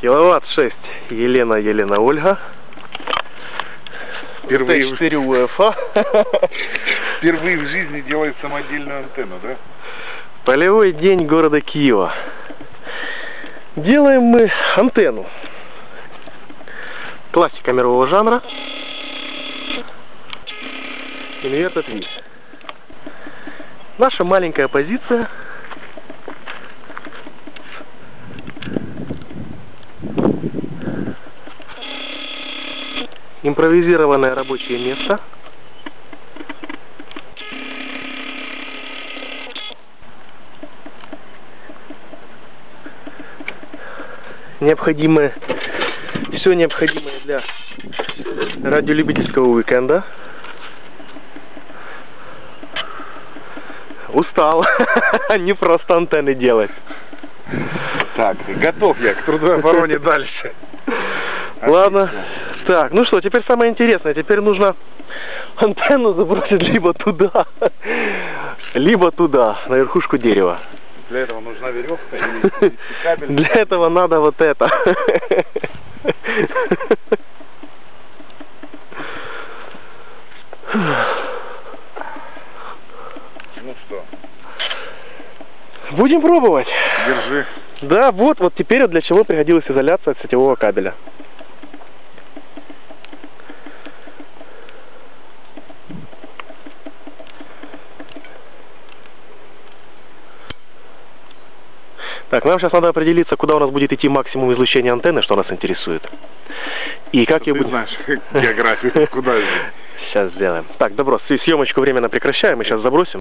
Киловатт 6. Елена, Елена, Ольга. Впервые, в- Т4 УФА. впервые в жизни делает самодельную антенну, да? Полевой день города Киева. Делаем мы антенну. Классика мирового жанра. Инвертед Ви. Наша маленькая позиция. Импровизированное рабочее место. необходимое, все необходимое для радиолюбительского уикенда. Устал. Не просто антенны делать. Так, готов я к трудовой обороне дальше. Ладно. Так, ну что, теперь самое интересное. Теперь нужно антенну забросить либо туда, либо туда, на верхушку дерева. Для этого нужна веревка или кабель. Для этого надо вот это. Ну что, Будем пробовать. держи. Да, вот, вот теперь вот для чего пригодилась изоляция от сетевого кабеля. Так, нам сейчас надо определиться, куда у нас будет идти максимум излучения антенны, что нас интересует. И как ее Ты будем... знаешь географию, куда. Сейчас сделаем. Так, добро, съемочку временно прекращаем, мы сейчас забросим.